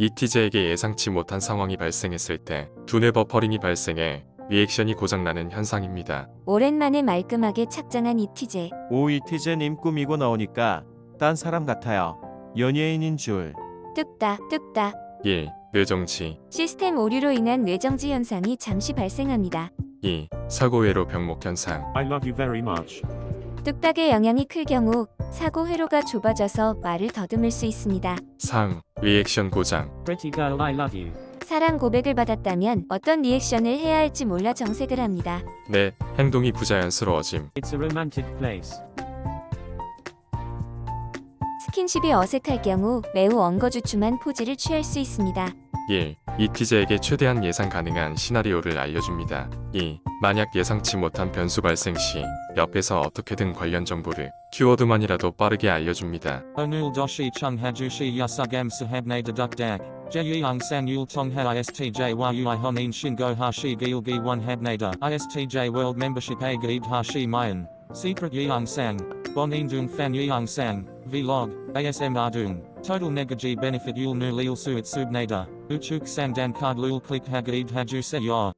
이티제에게 예상치 못한 상황이 발생했을 때 두뇌 버퍼링이 발생해 리액션이 고장나는 현상입니다. 오랜만에 말끔하게 착장한 이티제. 오 이티제님 꾸미고 나오니까 딴 사람 같아요. 연예인인 줄. 뚝딱 뚝딱. 1. 뇌정지 시스템 오류로 인한 뇌정지 현상이 잠시 발생합니다. 2. 사고회로 병목 현상 I love you very much. 뚝딱의 영향이 클 경우 사고 회로가 좁아져서 말을 더듬을 수 있습니다. 3. 리액션 고장 Pretty girl, I love you. 사랑 고백을 받았다면 어떤 리액션을 해야 할지 몰라 정색을 합니다. 넷. 행동이 부자연스러워짐 It's a romantic place. 스킨십이 어색할 경우 매우 엉거주춤한 포즈를 취할 수 있습니다. 1. 이티제에게 최대한 예상 가능한 시나리오를 알려줍니다. 2. 만약 예상치 못한 변수 발생 시 옆에서 어떻게든 관련 정보를 키워드만이라도 빠르게 알려줍니다. Chung hajushi yasugam sahabne deduk dak. Jeyang san yul tong ha istj a gaid hashi mayan. Secret yang sang. Bon indung fan. Vlog. ASM ardung. Total negaji benefit yul nu lil. Uchuk Sandan Kardlul Klik Hagaid Hajuseya.